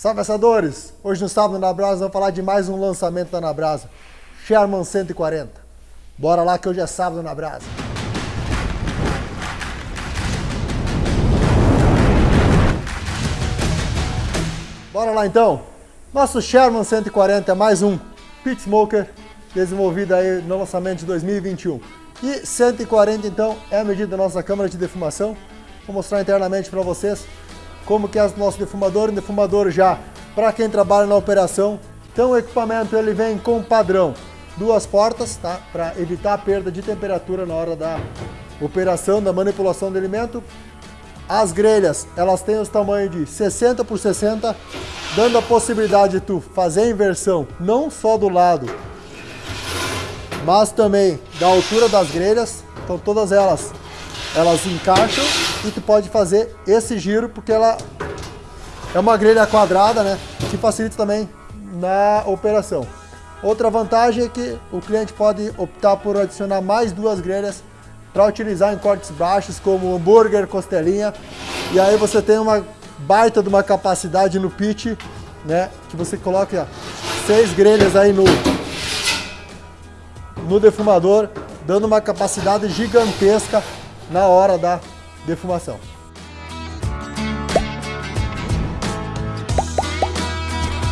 Salve assadores! Hoje no Sábado na Brasa vamos falar de mais um lançamento da Nabrasa, Sherman 140. Bora lá que hoje é Sábado na Brasa. Bora lá então! Nosso Sherman 140 é mais um Pit Smoker desenvolvido aí no lançamento de 2021. E 140 então é a medida da nossa câmara de defumação. Vou mostrar internamente para vocês como que é o nosso defumador, um defumador já para quem trabalha na operação. Então o equipamento ele vem com padrão, duas portas, tá? Para evitar a perda de temperatura na hora da operação, da manipulação do alimento. As grelhas, elas têm os tamanhos de 60 por 60, dando a possibilidade de tu fazer a inversão não só do lado, mas também da altura das grelhas. Então todas elas, elas encaixam e tu pode fazer esse giro porque ela é uma grelha quadrada, né? Que facilita também na operação. Outra vantagem é que o cliente pode optar por adicionar mais duas grelhas para utilizar em cortes baixos como hambúrguer, costelinha. E aí você tem uma baita de uma capacidade no pitch, né? Que você coloca seis grelhas aí no, no defumador, dando uma capacidade gigantesca na hora da defumação.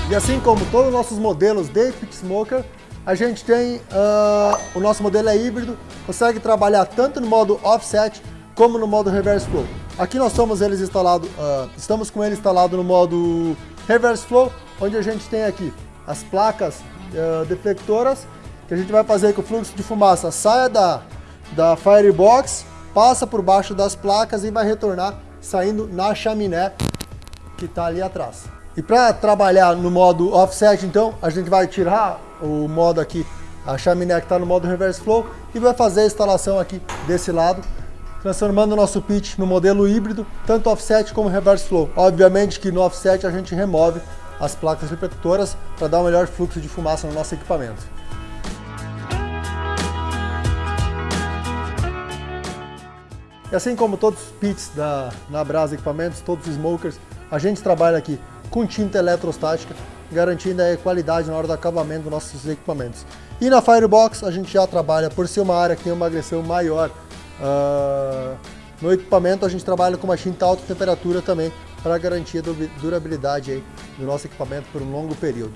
E assim como todos os nossos modelos de Pit Smoker, a gente tem, uh, o nosso modelo é híbrido, consegue trabalhar tanto no modo offset como no modo reverse flow. Aqui nós estamos, eles instalado, uh, estamos com ele instalado no modo reverse flow, onde a gente tem aqui as placas uh, deflectoras, que a gente vai fazer que o fluxo de fumaça saia da, da firebox passa por baixo das placas e vai retornar saindo na chaminé que está ali atrás. E para trabalhar no modo offset, então, a gente vai tirar o modo aqui, a chaminé que está no modo reverse flow e vai fazer a instalação aqui desse lado, transformando o nosso pitch no modelo híbrido, tanto offset como reverse flow. Obviamente que no offset a gente remove as placas repetidoras para dar um melhor fluxo de fumaça no nosso equipamento. E assim como todos os pits da na Brasa Equipamentos, todos os smokers, a gente trabalha aqui com tinta eletrostática, garantindo a qualidade na hora do acabamento dos nossos equipamentos. E na Firebox a gente já trabalha, por ser uma área que tem uma agressão maior uh, no equipamento, a gente trabalha com uma tinta alta temperatura também para garantir a durabilidade aí do nosso equipamento por um longo período.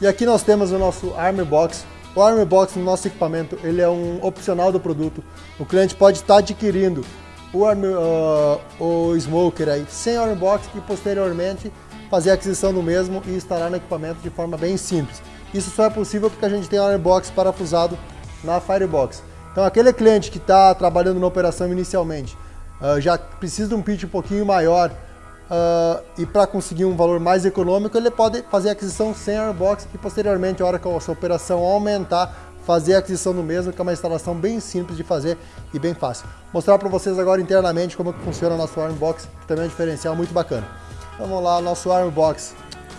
E aqui nós temos o nosso Armor Box. O Armor Box no nosso equipamento ele é um opcional do produto. O cliente pode estar adquirindo o, uh, o smoker aí sem box e posteriormente fazer a aquisição do mesmo e instalar no equipamento de forma bem simples. Isso só é possível porque a gente tem o box parafusado na Firebox. Então aquele cliente que está trabalhando na operação inicialmente uh, já precisa de um pitch um pouquinho maior uh, e para conseguir um valor mais econômico ele pode fazer a aquisição sem box e posteriormente a hora que a sua operação aumentar fazer a aquisição do mesmo, que é uma instalação bem simples de fazer e bem fácil. Mostrar para vocês agora internamente como que funciona o nosso Armbox, que também é um diferencial muito bacana. Então, vamos lá, nosso Armbox.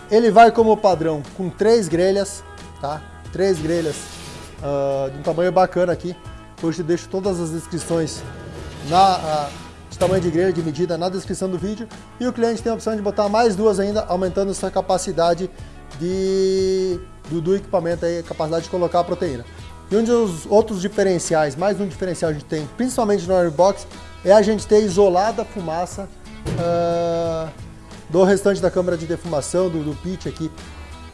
Ele vai como padrão com três grelhas, tá? Três grelhas uh, de um tamanho bacana aqui. Hoje deixo todas as descrições na, uh, de tamanho de grelha, de medida, na descrição do vídeo. E o cliente tem a opção de botar mais duas ainda, aumentando sua capacidade de, do, do equipamento, aí, a capacidade de colocar a proteína. E um dos outros diferenciais, mais um diferencial que a gente tem, principalmente no Airbox, é a gente ter isolada a fumaça uh, do restante da câmara de defumação, do, do pitch aqui.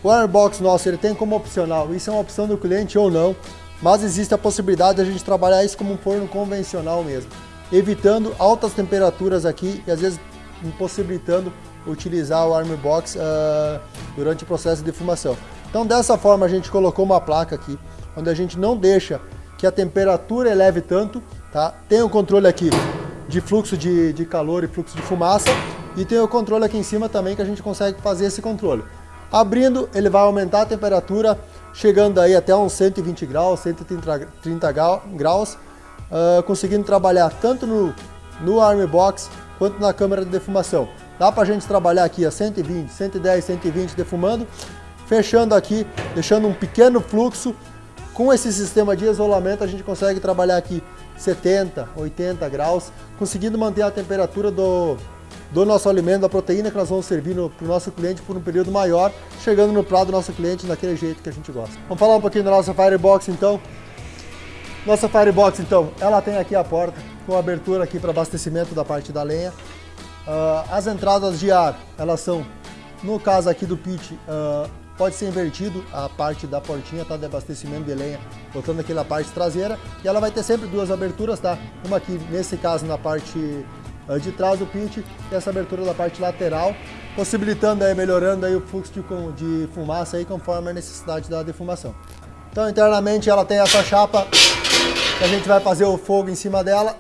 O Airbox nosso, ele tem como opcional, isso é uma opção do cliente ou não, mas existe a possibilidade de a gente trabalhar isso como um forno convencional mesmo, evitando altas temperaturas aqui e às vezes impossibilitando utilizar o Armbox uh, durante o processo de defumação. Então dessa forma a gente colocou uma placa aqui, onde a gente não deixa que a temperatura eleve tanto, tá? Tem o controle aqui de fluxo de, de calor e fluxo de fumaça e tem o controle aqui em cima também que a gente consegue fazer esse controle. Abrindo, ele vai aumentar a temperatura, chegando aí até uns 120 graus, 130 graus, uh, conseguindo trabalhar tanto no, no Arm Box quanto na câmera de defumação. Dá para a gente trabalhar aqui a 120, 110, 120 defumando, fechando aqui, deixando um pequeno fluxo com esse sistema de isolamento a gente consegue trabalhar aqui 70, 80 graus, conseguindo manter a temperatura do, do nosso alimento, da proteína que nós vamos servir para o nosso cliente por um período maior, chegando no prato do nosso cliente daquele jeito que a gente gosta. Vamos falar um pouquinho da nossa Firebox então. Nossa Firebox então, ela tem aqui a porta com abertura aqui para abastecimento da parte da lenha. Uh, as entradas de ar, elas são, no caso aqui do pit, uh, pode ser invertido a parte da portinha tá, de abastecimento de lenha, botando aqui na parte traseira, e ela vai ter sempre duas aberturas, tá? Uma aqui, nesse caso, na parte de trás do pit e essa abertura da parte lateral, possibilitando aí, melhorando aí o fluxo de, de fumaça aí conforme a necessidade da defumação. Então internamente ela tem essa chapa que a gente vai fazer o fogo em cima dela.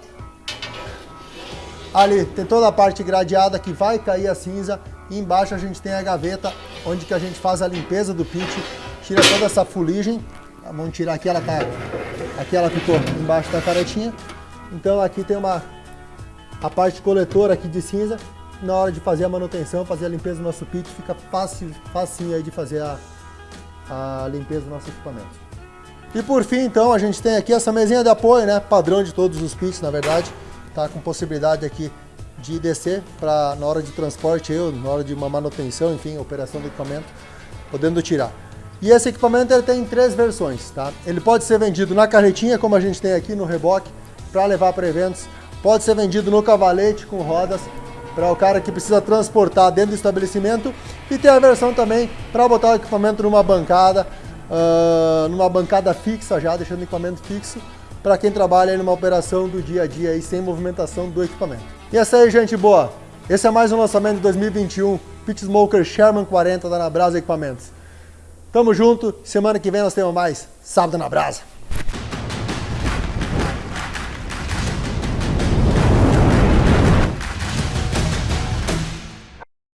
Ali tem toda a parte gradeada que vai cair a cinza e embaixo a gente tem a gaveta onde que a gente faz a limpeza do pit, tira toda essa fuligem. Vamos tirar aqui, ela tá, aqui ela ficou embaixo da caretinha. Então aqui tem uma a parte coletora aqui de cinza, na hora de fazer a manutenção, fazer a limpeza do nosso pit, fica fácil, facinho aí de fazer a, a limpeza do nosso equipamento. E por fim, então, a gente tem aqui essa mesinha de apoio, né, padrão de todos os pits, na verdade, tá com possibilidade aqui de descer para na hora de transporte, eu, na hora de uma manutenção, enfim, operação do equipamento, podendo tirar. E esse equipamento ele tem três versões, tá? Ele pode ser vendido na carretinha, como a gente tem aqui no reboque, para levar para eventos Pode ser vendido no cavalete com rodas para o cara que precisa transportar dentro do estabelecimento e tem a versão também para botar o equipamento numa bancada, uh, numa bancada fixa já, deixando o equipamento fixo para quem trabalha aí numa operação do dia a dia aí, sem movimentação do equipamento. E essa aí, gente boa. Esse é mais um lançamento de 2021, Pit Smoker Sherman 40 da Nabrasa Equipamentos. Tamo junto, semana que vem nós temos mais Sábado na Brasa.